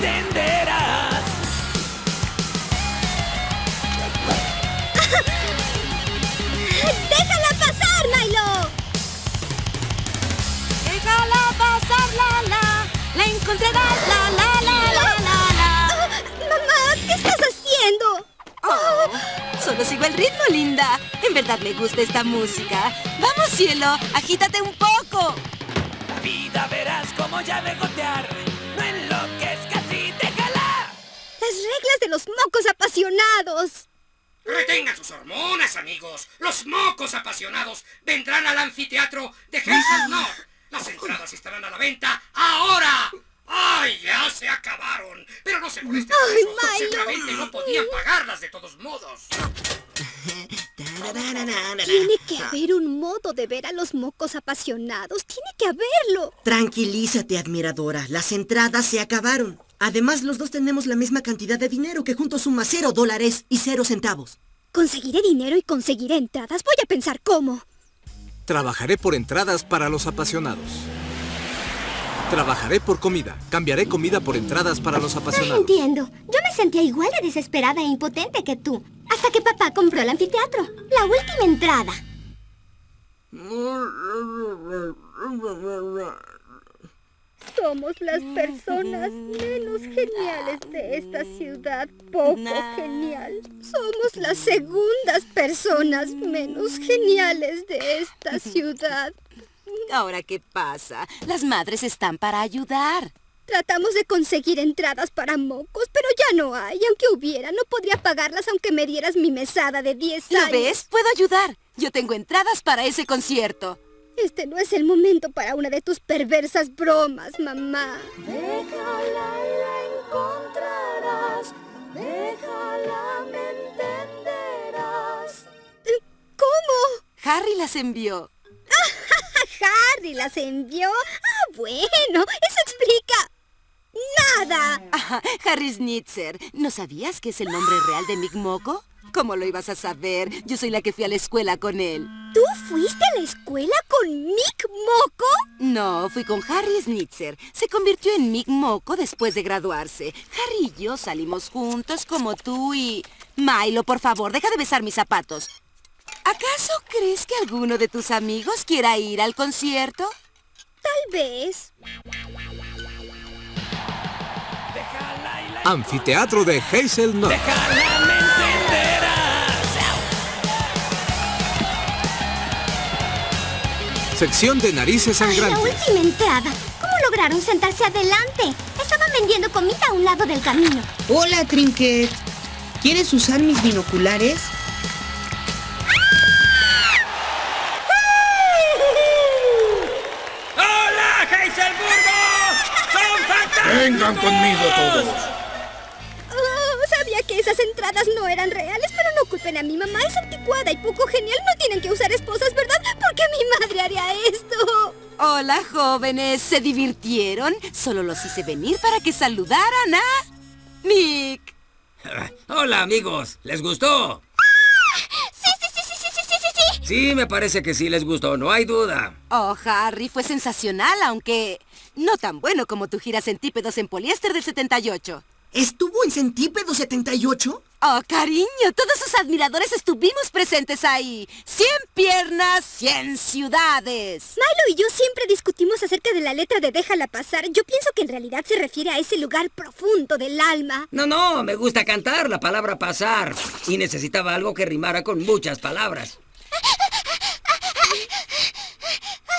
entenderás. ¡Déjala pasar, Milo! Déjala pasar, la la. La encontrarás, la la la la la la. Mamá, ¿qué estás haciendo? Oh, solo sigo el ritmo, linda. En verdad me gusta esta música. Vamos, cielo, agítate un poco. La vida verás como ya de gotear. Los mocos apasionados. Retengan sus hormonas, amigos. Los mocos apasionados vendrán al anfiteatro de Hazel North. Las entradas estarán a la venta ahora. ¡Ay, ya se acabaron! Pero no se molesten por Ay. Milo. Seguramente no podían pagarlas de todos modos. Tiene que haber un modo de ver a los mocos apasionados. Tiene que haberlo. Tranquilízate, admiradora. Las entradas se acabaron. Además, los dos tenemos la misma cantidad de dinero que juntos suma cero dólares y cero centavos. Conseguiré dinero y conseguiré entradas. Voy a pensar cómo. Trabajaré por entradas para los apasionados. Trabajaré por comida. Cambiaré comida por entradas para los apasionados. Entiendo. Yo me sentía igual de desesperada e impotente que tú. Hasta que papá compró el anfiteatro. La última entrada. Somos las personas menos geniales de esta ciudad. Poco genial. Somos las segundas personas menos geniales de esta ciudad. Ahora, ¿qué pasa? Las madres están para ayudar. Tratamos de conseguir entradas para mocos, pero ya no hay. Aunque hubiera, no podría pagarlas aunque me dieras mi mesada de 10 ¿Lo años. ves? Puedo ayudar. Yo tengo entradas para ese concierto. Este no es el momento para una de tus perversas bromas, mamá. Déjala y la encontrarás. Déjala, me entenderás. ¿Cómo? Harry las envió. Harry las envió. Ah, bueno, eso explica nada. Ajá, Harry Snitzer. ¿No sabías que es el nombre real de Mick Moco? ¿Cómo lo ibas a saber? Yo soy la que fui a la escuela con él. ¿Tú fuiste a la escuela con Mick Moco? No, fui con Harry Snitzer. Se convirtió en Mick Moco después de graduarse. Harry y yo salimos juntos como tú y... Milo, por favor, deja de besar mis zapatos. ¿Acaso crees que alguno de tus amigos quiera ir al concierto? Tal vez. Anfiteatro de Hazel Sección de narices Ay, la sangrantes. última entrada. ¿Cómo lograron sentarse adelante? Estaban vendiendo comida a un lado del camino. Hola, Trinket. ¿Quieres usar mis binoculares? ¡Hola, Heiselburgo! ¡Son fantásticos! Vengan conmigo todos. Oh, sabía que esas entradas no eran reales, pero no culpen a mi mamá. Es anticuada y poco genial. No tienen que usar esposas, ¿verdad? ¿Por qué mi madre haría esto? Hola, jóvenes. ¿Se divirtieron? Solo los hice venir para que saludaran a... Mick. Ah, hola, amigos. ¿Les gustó? ¡Ah! Sí, sí, sí, sí, sí, sí, sí, sí. Sí, me parece que sí les gustó, no hay duda. Oh, Harry, fue sensacional, aunque no tan bueno como tu gira centípedos en poliéster del 78. ¿Estuvo en Centípedo 78? Oh, cariño, todos sus admiradores estuvimos presentes ahí. Cien piernas, cien ciudades. Milo y yo siempre discutimos acerca de la letra de Déjala pasar. Yo pienso que en realidad se refiere a ese lugar profundo del alma. No, no, me gusta cantar la palabra pasar. Y necesitaba algo que rimara con muchas palabras.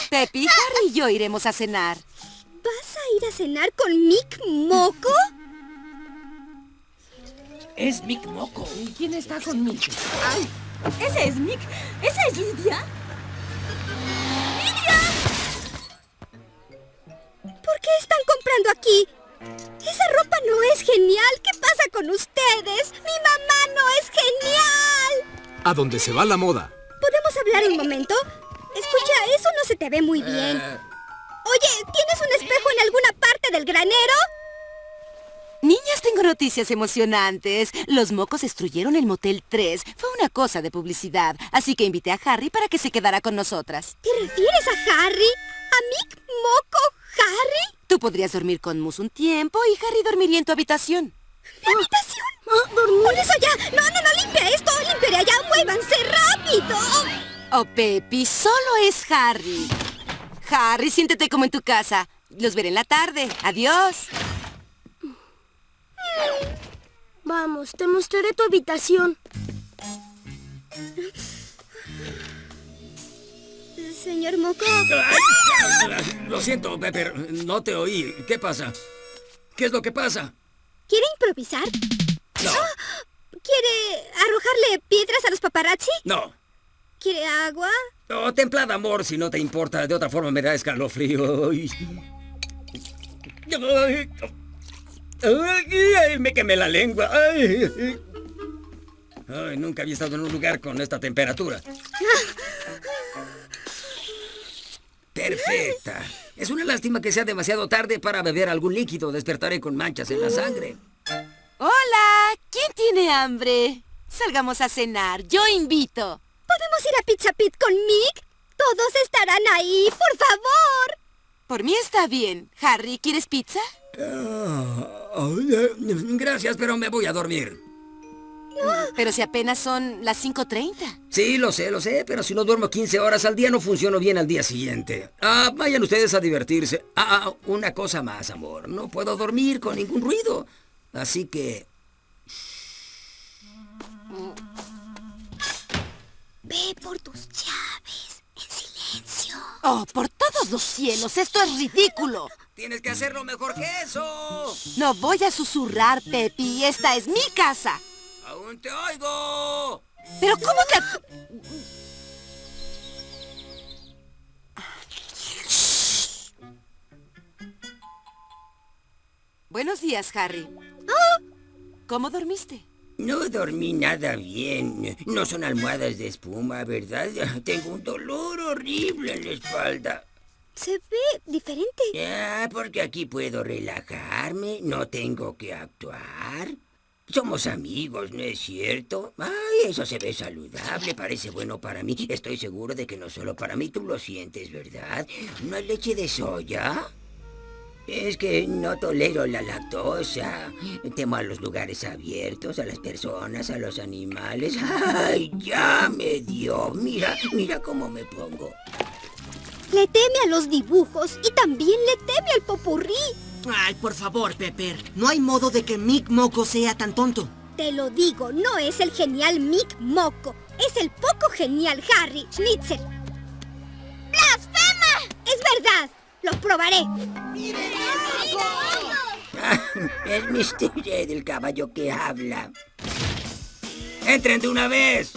Pepi, Harry y yo iremos a cenar. ¿Vas a ir a cenar con Mick Moco? Es Mick Moco. ¿Y quién está con Mick? ¡Ay! ¿Ese es Mick? ¿Esa es Lidia? ¿Por qué están comprando aquí? Esa ropa no es genial. ¿Qué pasa con ustedes? Mi mamá no es genial. A donde se va la moda. ¿Podemos hablar un momento? Escucha, eso no se te ve muy bien. Oye, ¿tienes un espejo en alguna parte del granero? Tengo noticias emocionantes. Los mocos destruyeron el Motel 3. Fue una cosa de publicidad. Así que invité a Harry para que se quedara con nosotras. ¿Te refieres a Harry? ¿A Mick Moco Harry? Tú podrías dormir con Mus un tiempo y Harry dormiría en tu habitación. ¿Mi habitación? ¡Por eso ya! ¡No, no, no! ¡Limpia esto! ¡Limpiaré allá! ¡Muévanse rápido! Oh, Pepi, solo es Harry. Harry, siéntete como en tu casa. Los veré en la tarde. Adiós. Vamos, te mostraré tu habitación. Señor Moco. Lo siento, Pepper. No te oí. ¿Qué pasa? ¿Qué es lo que pasa? ¿Quiere improvisar? No. ¿Quiere arrojarle piedras a los paparazzi? No. ¿Quiere agua? No, templada, amor, si no te importa. De otra forma me da escalofrío. Ay. Me quemé la lengua. Ay. Ay, nunca había estado en un lugar con esta temperatura. Perfecta. Es una lástima que sea demasiado tarde para beber algún líquido. Despertaré con manchas en la sangre. Hola, ¿quién tiene hambre? Salgamos a cenar. Yo invito. ¿Podemos ir a Pizza Pit con Mick? Todos estarán ahí, por favor. Por mí está bien. Harry, ¿quieres pizza? Ah, gracias, pero me voy a dormir. Pero si apenas son las 5.30. Sí, lo sé, lo sé, pero si no duermo 15 horas al día no funciono bien al día siguiente. Ah, vayan ustedes a divertirse. Ah, ah, una cosa más, amor. No puedo dormir con ningún ruido. Así que... Ve por tus llaves, en silencio. Oh, por todos los cielos, esto es ridículo. Tienes que hacerlo mejor que eso. No voy a susurrar, Pepi. Esta es mi casa. ¡Aún te oigo! ¿Pero cómo te...? Buenos días, Harry. ¿Cómo dormiste? No dormí nada bien. No son almohadas de espuma, ¿verdad? Tengo un dolor horrible en la espalda. Se ve diferente. Ya, porque aquí puedo relajarme, no tengo que actuar. Somos amigos, ¿no es cierto? Ay, eso se ve saludable, parece bueno para mí. Estoy seguro de que no solo para mí, tú lo sientes, ¿verdad? ¿No hay leche de soya? Es que no tolero la lactosa. Temo a los lugares abiertos, a las personas, a los animales. ¡Ay, ya me dio! Mira, mira cómo me pongo. Le teme a los dibujos y también le teme al popurrí. Ay, por favor, Pepper. No hay modo de que Mick Moco sea tan tonto. Te lo digo, no es el genial Mick Moco. Es el poco genial Harry Schnitzer. ¡Blasfema! Es verdad. Lo probaré. Es Mr. Red, el caballo que habla. ¡Entren de una vez!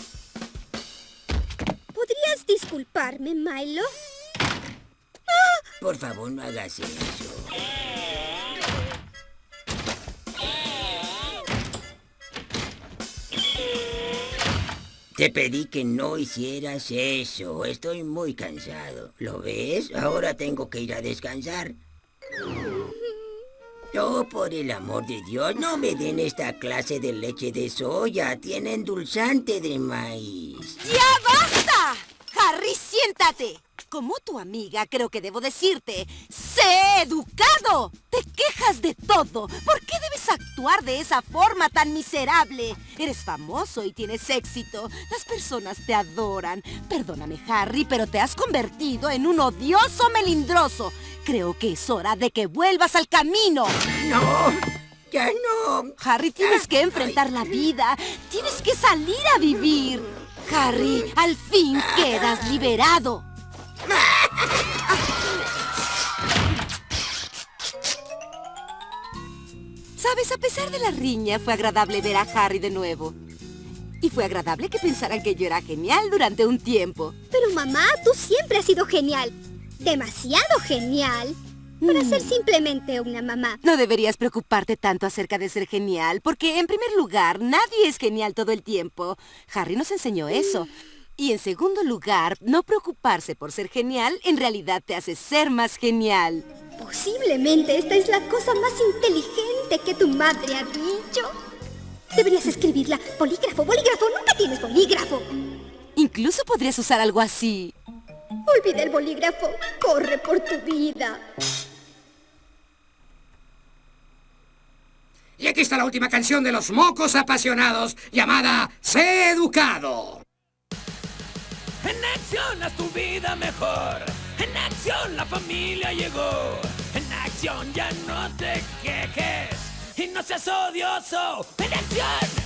¿Podrías disculparme, Milo? Por favor, no hagas eso. Te pedí que no hicieras eso. Estoy muy cansado. ¿Lo ves? Ahora tengo que ir a descansar. Oh, por el amor de Dios, no me den esta clase de leche de soya. Tiene endulzante de maíz. ¡Ya basta! Harry, siéntate. Como tu amiga, creo que debo decirte, ¡sé educado! Te quejas de todo. ¿Por qué debes actuar de esa forma tan miserable? Eres famoso y tienes éxito. Las personas te adoran. Perdóname, Harry, pero te has convertido en un odioso melindroso. Creo que es hora de que vuelvas al camino. ¡No! ¡Ya no! Harry, tienes que enfrentar la vida. Tienes que salir a vivir. Harry, al fin quedas liberado. Sabes, a pesar de la riña, fue agradable ver a Harry de nuevo. Y fue agradable que pensaran que yo era genial durante un tiempo. Pero mamá, tú siempre has sido genial. Demasiado genial. Para ser simplemente una mamá. No deberías preocuparte tanto acerca de ser genial, porque en primer lugar, nadie es genial todo el tiempo. Harry nos enseñó eso. Y en segundo lugar, no preocuparse por ser genial en realidad te hace ser más genial. Posiblemente esta es la cosa más inteligente que tu madre ha dicho. Deberías escribirla. Bolígrafo, bolígrafo, nunca tienes bolígrafo. Incluso podrías usar algo así. Olvida el bolígrafo. Corre por tu vida. Aquí está la última canción de los mocos apasionados, llamada Sé Educado. En acción haz tu vida mejor. En acción la familia llegó. En acción ya no te quejes y no seas odioso. En acción